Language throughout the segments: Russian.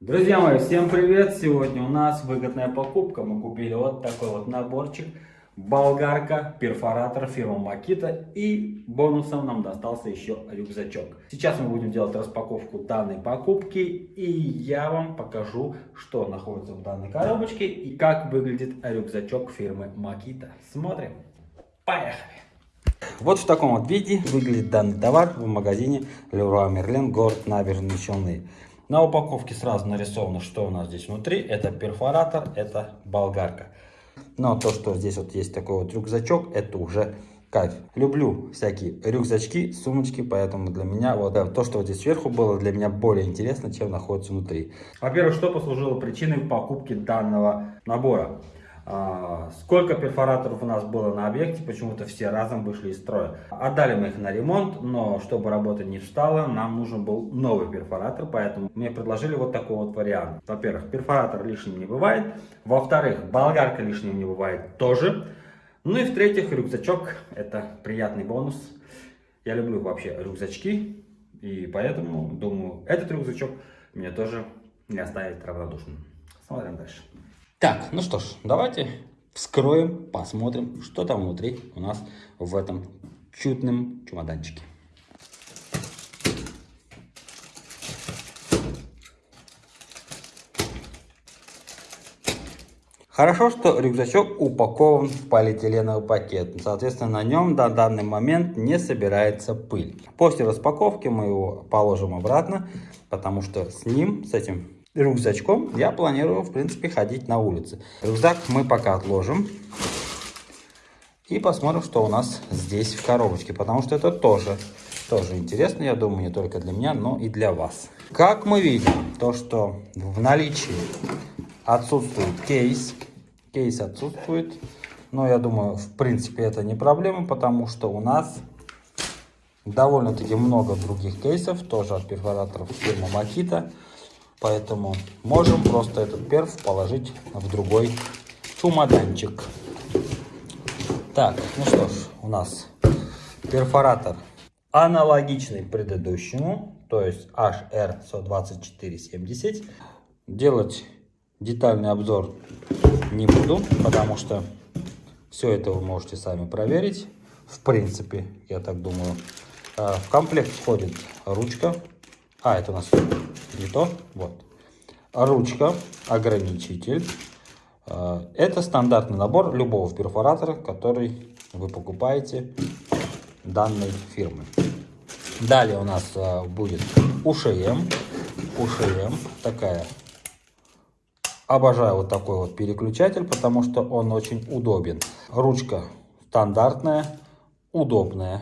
Друзья мои, всем привет! Сегодня у нас выгодная покупка. Мы купили вот такой вот наборчик. Болгарка, перфоратор фирмы Makita и бонусом нам достался еще рюкзачок. Сейчас мы будем делать распаковку данной покупки и я вам покажу, что находится в данной коробочке и как выглядит рюкзачок фирмы Makita. Смотрим. Поехали! Вот в таком вот виде выглядит данный товар в магазине Leroy Merlin, город Набережные Челны. На упаковке сразу нарисовано, что у нас здесь внутри. Это перфоратор, это болгарка. Но то, что здесь вот есть такой вот рюкзачок, это уже кайф. Люблю всякие рюкзачки, сумочки, поэтому для меня вот да, то, что вот здесь сверху было, для меня более интересно, чем находится внутри. Во-первых, что послужило причиной покупки данного набора? А, сколько перфораторов у нас было на объекте, почему-то все разом вышли из строя. Отдали мы их на ремонт, но чтобы работа не встала, нам нужен был новый перфоратор, поэтому мне предложили вот такой вот вариант. Во-первых, перфоратор лишним не бывает, во-вторых, болгарка лишним не бывает тоже. Ну и в-третьих, рюкзачок – это приятный бонус. Я люблю вообще рюкзачки, и поэтому, думаю, этот рюкзачок меня тоже не оставит равнодушным. Смотрим дальше. Так, ну что ж, давайте вскроем, посмотрим, что там внутри у нас в этом чудном чемоданчике. Хорошо, что рюкзачок упакован в полиэтиленовый пакет. Соответственно, на нем до данный момент не собирается пыль. После распаковки мы его положим обратно, потому что с ним, с этим рюкзачком я планирую, в принципе, ходить на улице. Рюкзак мы пока отложим. И посмотрим, что у нас здесь в коробочке. Потому что это тоже, тоже интересно, я думаю, не только для меня, но и для вас. Как мы видим, то, что в наличии отсутствует кейс. Кейс отсутствует. Но я думаю, в принципе, это не проблема, потому что у нас довольно-таки много других кейсов, тоже от перфораторов фирмы Makita. Поэтому можем просто этот перф положить в другой чемоданчик. Так, ну что ж, у нас перфоратор аналогичный предыдущему, то есть HR12470. Делать детальный обзор не буду, потому что все это вы можете сами проверить. В принципе, я так думаю. А, в комплект входит ручка. А, это у нас не то, вот. Ручка, ограничитель. Э, это стандартный набор любого перфоратора, который вы покупаете данной фирмы. Далее у нас э, будет УШМ. УШМ такая. Обожаю вот такой вот переключатель, потому что он очень удобен. Ручка стандартная, удобная.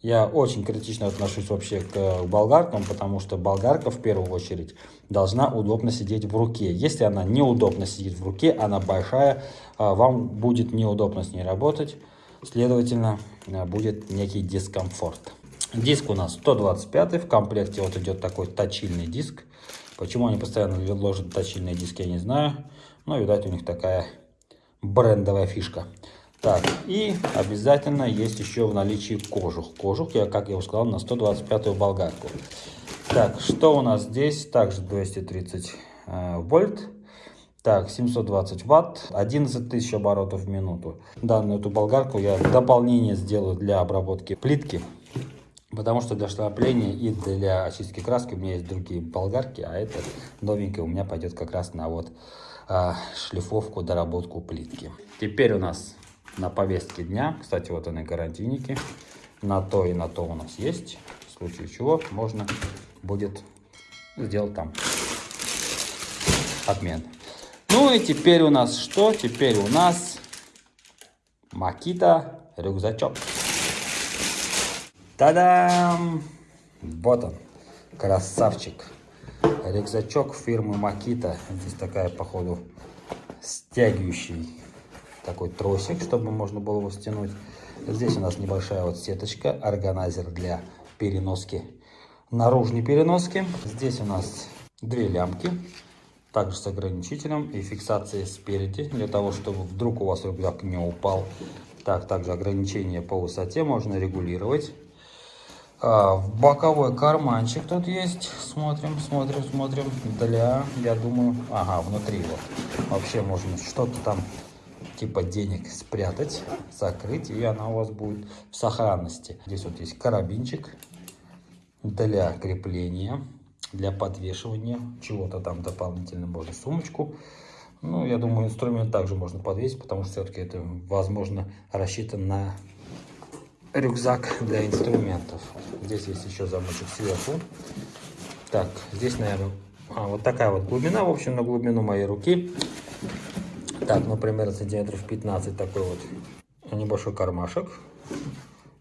Я очень критично отношусь вообще к болгаркам, потому что болгарка в первую очередь должна удобно сидеть в руке. Если она неудобно сидит в руке, она большая, а, вам будет неудобно с ней работать, следовательно, а, будет некий дискомфорт. Диск у нас 125, в комплекте вот идет такой точильный диск. Почему они постоянно ложат точильные диски, я не знаю, но, видать, у них такая брендовая фишка. Так, и обязательно есть еще в наличии кожух. Кожух, я, как я уже сказал, на 125-ю болгарку. Так, что у нас здесь? Также 230 э, вольт. Так, 720 ватт, 11 тысяч оборотов в минуту. Данную эту болгарку я дополнение сделаю для обработки плитки. Потому что для штрапления и для очистки краски у меня есть другие болгарки, а это новенькая у меня пойдет как раз на вот а, шлифовку, доработку плитки. Теперь у нас на повестке дня. Кстати, вот они гарантийники. На то и на то у нас есть. В случае чего можно будет сделать там обмен. Ну и теперь у нас что? Теперь у нас Макита рюкзачок. Та-дам! Вот он, красавчик. Рюкзачок фирмы Макита. Здесь такая, походу, стягивающий такой тросик, чтобы можно было его стянуть. Здесь у нас небольшая вот сеточка, органайзер для переноски, наружной переноски. Здесь у нас две лямки, также с ограничителем и фиксацией спереди, для того, чтобы вдруг у вас рюкзак не упал. Так, также ограничение по высоте можно регулировать. А, боковой карманчик тут есть. Смотрим, смотрим, смотрим. Для, я думаю, ага, внутри вот. Вообще можно что-то там типа денег спрятать, закрыть, и она у вас будет в сохранности. Здесь вот есть карабинчик для крепления, для подвешивания чего-то там дополнительно, можно сумочку. Ну, я думаю, инструмент также можно подвесить, потому что все-таки это, возможно, рассчитан на рюкзак для инструментов. Здесь есть еще замочек сверху. Так, здесь, наверное, а, вот такая вот глубина, в общем, на глубину моей руки. Так, ну, примерно сантиметров 15 такой вот небольшой кармашек.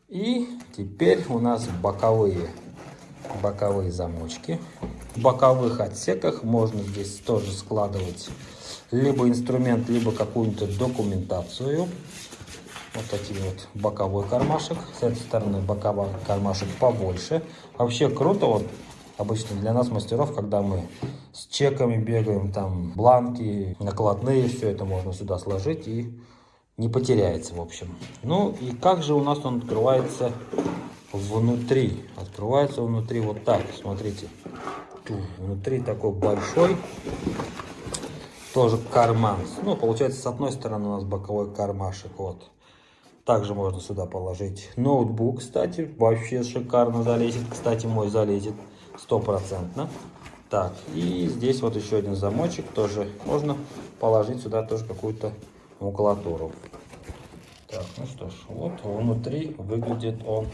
И теперь у нас боковые, боковые замочки. В боковых отсеках можно здесь тоже складывать либо инструмент, либо какую-нибудь документацию. Вот такие вот боковой кармашек. С этой стороны боковой кармашек побольше. Вообще круто вот обычно для нас мастеров, когда мы с чеками бегаем, там бланки, накладные, все это можно сюда сложить и не потеряется, в общем. Ну и как же у нас он открывается внутри? Открывается внутри вот так, смотрите. Внутри такой большой, тоже карман. Ну, получается, с одной стороны у нас боковой кармашек, вот. Также можно сюда положить ноутбук, кстати, вообще шикарно залезет. Кстати, мой залезет стопроцентно. Так, и здесь вот еще один замочек, тоже можно положить сюда тоже какую-то макулатуру. Так, ну что ж, вот внутри выглядит он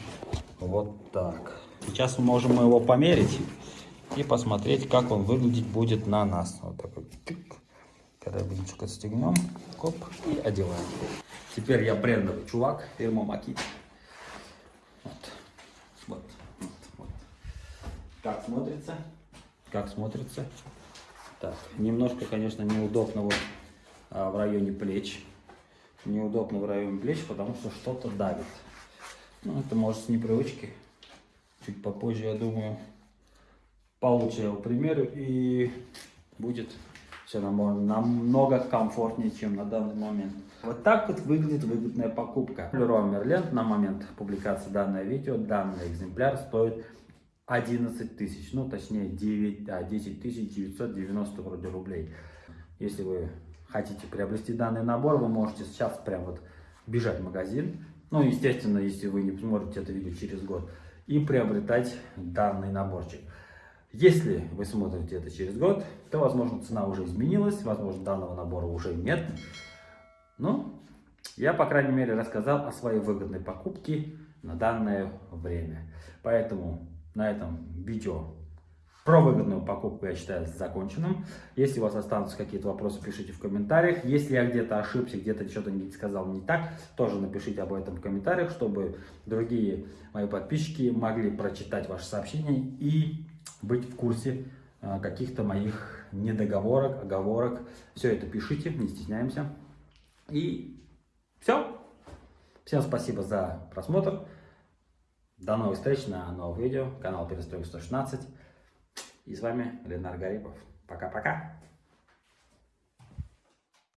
вот так. Сейчас мы можем его померить и посмотреть, как он выглядеть будет на нас. Вот такой карабинчик отстегнем, коп, и одеваем. Теперь я брендовый чувак, фирма Макит. Вот. Вот, вот, вот. Как смотрится? Как смотрится? Так, немножко, конечно, неудобно вот а, в районе плеч. Неудобно в районе плеч, потому что что-то давит. Ну, это может с непривычки. Чуть попозже, я думаю, получше я его примерю и будет все намного комфортнее, чем на данный момент. Вот так вот выглядит выгодная покупка. Leroy Merlin на момент публикации данного видео, данный экземпляр стоит 11 тысяч, ну точнее 9, а, 10 тысяч 990 вроде рублей. Если вы хотите приобрести данный набор, вы можете сейчас прям вот бежать в магазин, ну естественно, если вы не смотрите это видео через год, и приобретать данный наборчик. Если вы смотрите это через год, то, возможно, цена уже изменилась, возможно, данного набора уже нет. Ну, я, по крайней мере, рассказал о своей выгодной покупке на данное время. Поэтому на этом видео про выгодную покупку я считаю законченным. Если у вас останутся какие-то вопросы, пишите в комментариях. Если я где-то ошибся, где-то что-то не сказал не так, тоже напишите об этом в комментариях, чтобы другие мои подписчики могли прочитать ваши сообщения и быть в курсе а, каких-то моих недоговорок, оговорок. Все это пишите, не стесняемся. И все. Всем спасибо за просмотр. До новых встреч на новых видео. Канал Перестройка 116. И с вами Ленар Гарипов. Пока-пока.